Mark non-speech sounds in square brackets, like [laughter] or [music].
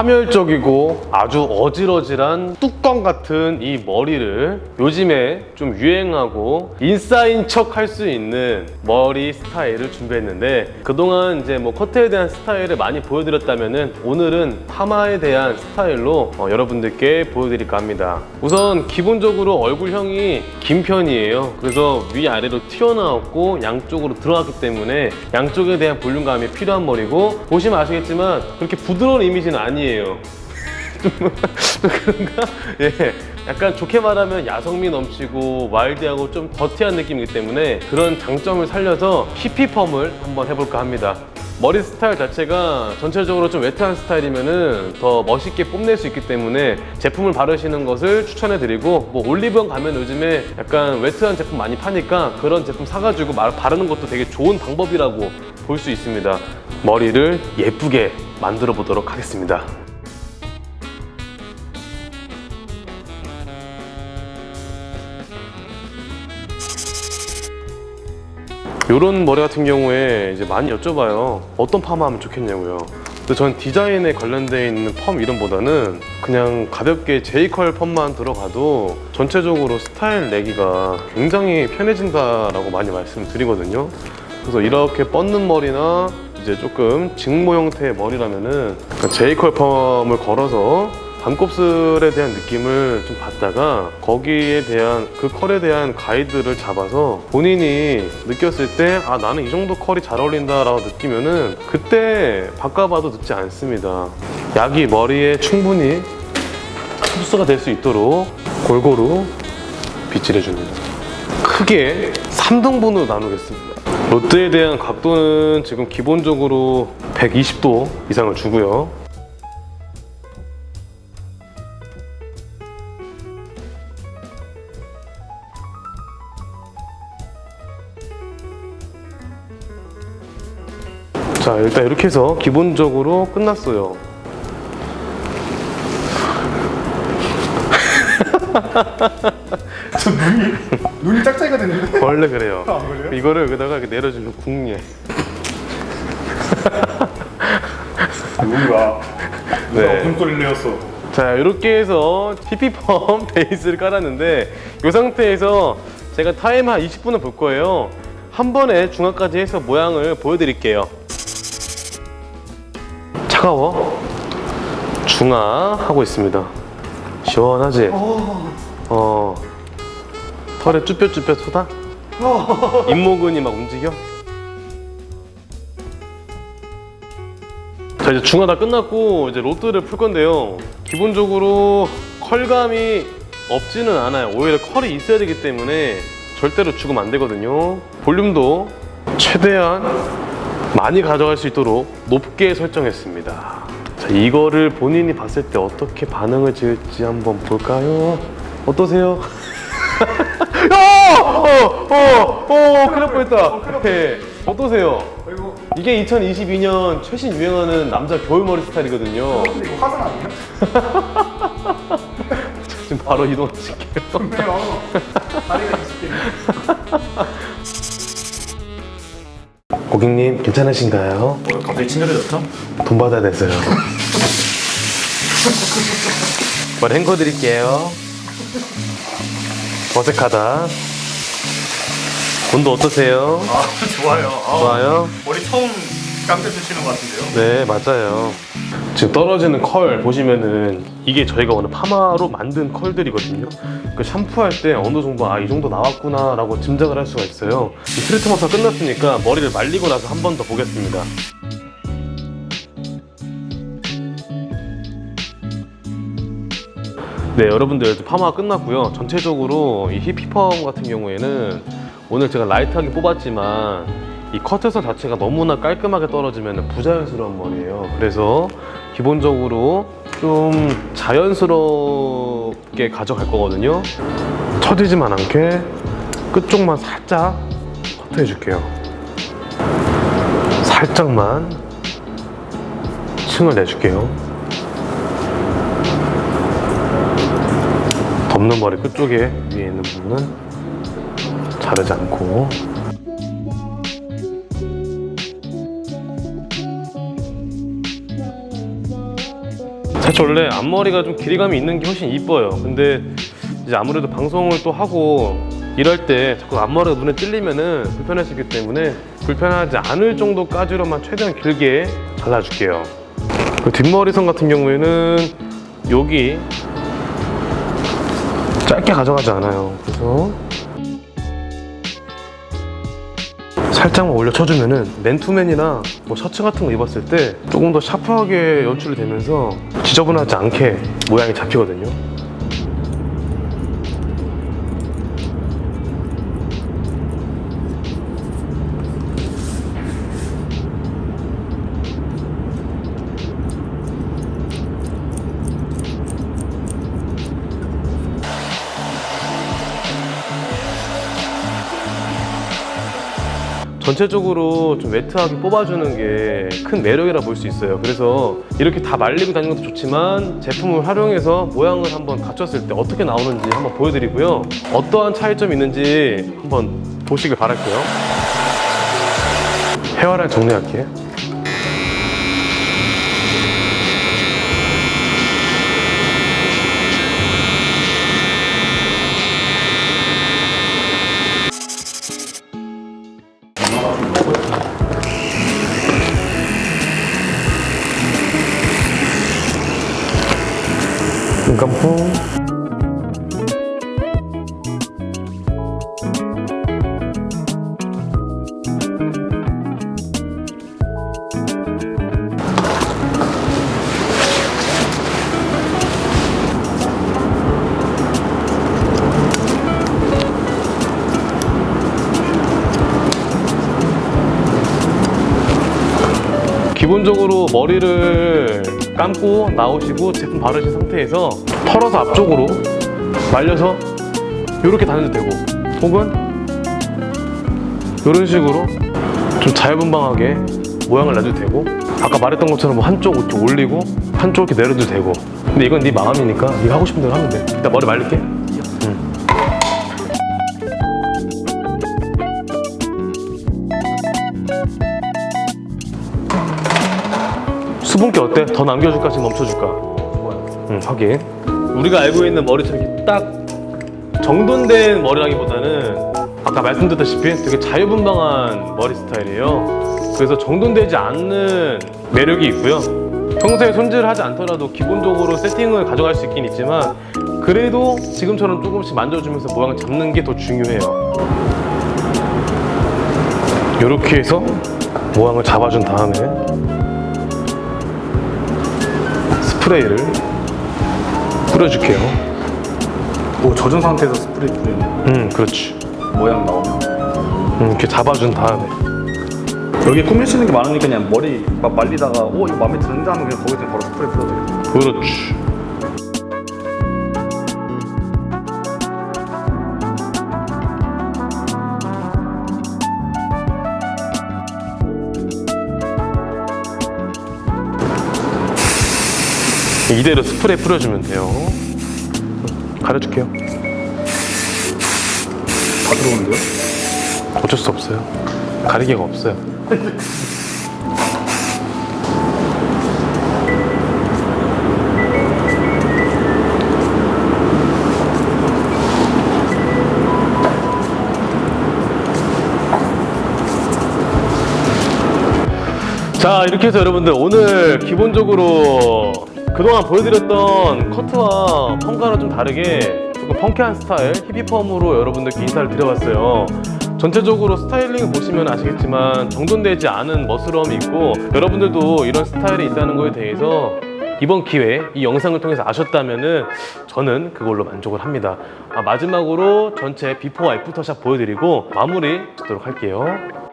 파멸적이고 아주 어질어질한 뚜껑 같은 이 머리를 요즘에 좀 유행하고 인싸인 척 할 수 있는 머리 스타일을 준비했는데 그동안 이제 뭐 커트에 대한 스타일을 많이 보여드렸다면은 오늘은 파마에 대한 스타일로 어, 여러분들께 보여드릴까 합니다. 우선 기본적으로 얼굴형이 긴 편이에요. 그래서 위아래로 튀어나왔고 양쪽으로 들어갔기 때문에 양쪽에 대한 볼륨감이 필요한 머리고 보시면 아시겠지만 그렇게 부드러운 이미지는 아니에요. 좀 [laughs] 그런가? 예. 약간 좋게 말하면 야성미 넘치고 와일드하고 좀 더티한 느낌이기 때문에 그런 장점을 살려서 히피펌을 한번 해볼까 합니다. 머리 스타일 자체가 전체적으로 좀 웨트한 스타일이면은 더 멋있게 뽐낼 수 있기 때문에 제품을 바르시는 것을 추천해 드리고 뭐 올리브영 가면 요즘에 약간 웨트한 제품 많이 파니까 그런 제품 사가지고 말- 바르는 것도 되게 좋은 방법이라고 볼 수 있습니다. 머리를 예쁘게 만들어 보도록 하겠습니다. 이런 머리 같은 경우에 이제 많이 여쭤봐요. 어떤 파마 하면 좋겠냐고요. 근데 전 디자인에 관련되어 있는 펌 이름보다는 그냥 가볍게 제이컬 펌만 들어가도 전체적으로 스타일 내기가 굉장히 편해진다라고 많이 말씀드리거든요. 그래서 이렇게 뻗는 머리나 이제 조금 직모 형태의 머리라면은 제이컬 펌을 걸어서 반곱슬에 대한 느낌을 좀 받다가 거기에 대한 그 컬에 대한 가이드를 잡아서 본인이 느꼈을 때 아 나는 이 정도 컬이 잘 어울린다 라고 느끼면은 그때 바꿔봐도 늦지 않습니다. 약이 머리에 충분히 흡수가 될 수 있도록 골고루 빗질해 줍니다. 크게 3등분으로 나누겠습니다. 로트에 대한 각도는 지금 기본적으로 120도 이상을 주고요 자 일단 이렇게 해서 기본적으로 끝났어요. [laughs] 저 눈이 눈이 짝짝이가 됐는데? 원래 그래요. 안 그래요? 이거를 여기다가 이렇게 내려주면 국리해 누군가 네. 무슨 소리를 내었어. 자 이렇게 해서 피피펌 [laughs] 베이스를 깔았는데 이 상태에서 제가 타임 한 20분을 볼 거예요. 한 번에 중화까지 해서 모양을 보여드릴게요 차가워? 중화 하고 있습니다. 시원하지? 어. 털에 쭈뼛쭈뼛 솟아? 이 모근이 막 움직여? 자 이제 중화 다 끝났고 이제 로드를 풀 건데요. 기본적으로 컬감이 없지는 않아요. 오히려 컬이 있어야 되기 때문에 절대로 죽으면 안 되거든요. 볼륨도 최대한 많이 가져갈 수 있도록 높게 설정했습니다 자 이거를 본인이 봤을 때 어떻게 반응을 지을지 한번 볼까요? 어떠세요? [laughs] 어! 어! 어! 어! 큰일 날 뻔했다 네. 어떠세요? 이게 2022년 최신 유행하는 남자 겨울 머리 스타일이거든요. 근데 이거 화장 아니야? [laughs] 지금 바로 이동하실게요. 좋네요 다리가 20개 [laughs] 고객님 괜찮으신가요? 갑자기 친절해졌죠? 돈 받아야 돼서요. 머리 헹궈 드릴게요. 어색하다. 온도 어떠세요? 아 좋아요 아, 좋아요? 머리 처음 깡패 쓰시는 것 같은데요? 네 맞아요 지금 떨어지는 컬 보시면은 이게 저희가 오늘 파마로 만든 컬들이거든요. 그 샴푸할 때 어느 정도 아 이 정도 나왔구나 라고 짐작을 할 수가 있어요. 이 트리트먼트가 끝났으니까 머리를 말리고 나서 한 번 더 보겠습니다. 네 여러분들 파마가 끝났고요. 전체적으로 이 히피펌 같은 경우에는 오늘 제가 라이트하게 뽑았지만 이 커트선 자체가 너무나 깔끔하게 떨어지면 부자연스러운 머리예요. 그래서 기본적으로 좀 자연스럽게 가져갈 거거든요. 처지지만 않게 끝쪽만 살짝 커트해 줄게요. 살짝만 층을 내줄게요. 덮는 머리 끝쪽에 위에 있는 부분은 자르지 않고 사실 원래 앞머리가 좀 길이감이 있는 게 훨씬 이뻐요. 근데 이제 아무래도 방송을 또 하고 일할 때 자꾸 앞머리가 눈에 찔리면은 있기 때문에 불편하지 않을 정도까지로만 최대한 길게 잘라줄게요. 그 뒷머리선 같은 경우에는 여기 짧게 가져가지 않아요. 그래서 살짝만 올려 쳐주면은 맨투맨이나 뭐 셔츠 같은 거 입었을 때 조금 더 샤프하게 연출이 되면서 지저분하지 않게 모양이 잡히거든요. 전체적으로 좀 매트하게 뽑아주는 게 큰 매력이라 볼 수 있어요. 그래서 이렇게 다 말리고 다니는 것도 좋지만 제품을 활용해서 모양을 한번 갖췄을 때 어떻게 나오는지 한번 보여드리고요. 어떠한 차이점이 있는지 한번 보시길 바랄게요. 헤어라인 정리할게요. 눈 감고 기본적으로 머리를 감고 나오시고 제품 바르신 상태에서 털어서 앞쪽으로 말려서 이렇게 다녀도 되고 혹은 이런 식으로 좀 자유분방하게 모양을 내도 되고 아까 말했던 것처럼 뭐 한쪽 이렇게 올리고 한쪽 이렇게 내려도 되고. 근데 이건 네 마음이니까 네가 하고 싶은 대로 하면 돼. 일단 머리 말릴게 수분기 어때? 더 남겨줄까? 지금 멈춰줄까? 응, 확인. 우리가 알고 있는 머리처럼 이렇게 딱 정돈된 머리라기보다는 아까 말씀드렸다시피 되게 자유분방한 머리 스타일이에요. 그래서 정돈되지 않는 매력이 있고요. 평소에 손질을 하지 않더라도 기본적으로 세팅을 가져갈 수 있긴 있지만 그래도 지금처럼 조금씩 만져주면서 모양을 잡는 게 더 중요해요. 이렇게 해서 모양을 잡아준 다음에 스프레이를 뿌려줄게요. 오 젖은 상태에서 스프레이 뿌리는 음, 그렇지. 모양 나오면 음, 이렇게 잡아준 다음에. 여기 꾸미시는 게 많으니까 그냥 머리 막 말리다가 오 이거 마음에 드는데 하면 그냥 그냥 바로 스프레이 뿌려도 되겠다 그렇지. 이대로 스프레이 뿌려주면 돼요. 가려줄게요. 다 들어오는데요? 어쩔 수 없어요. 가리개가 없어요. 자 이렇게 해서 여러분들 오늘 기본적으로 그동안 보여드렸던 커트와 펌과는 좀 다르게 조금 펑키한 스타일 히피펌으로 여러분들께 인사를 드려봤어요. 전체적으로 스타일링을 보시면 아시겠지만 정돈되지 않은 멋스러움이 있고 여러분들도 이런 스타일이 있다는 거에 대해서 이번 기회에 이 영상을 통해서 아셨다면 은 저는 그걸로 만족을 합니다. 아, 마지막으로 전체 before after shot 보여드리고 마무리 짓도록 할게요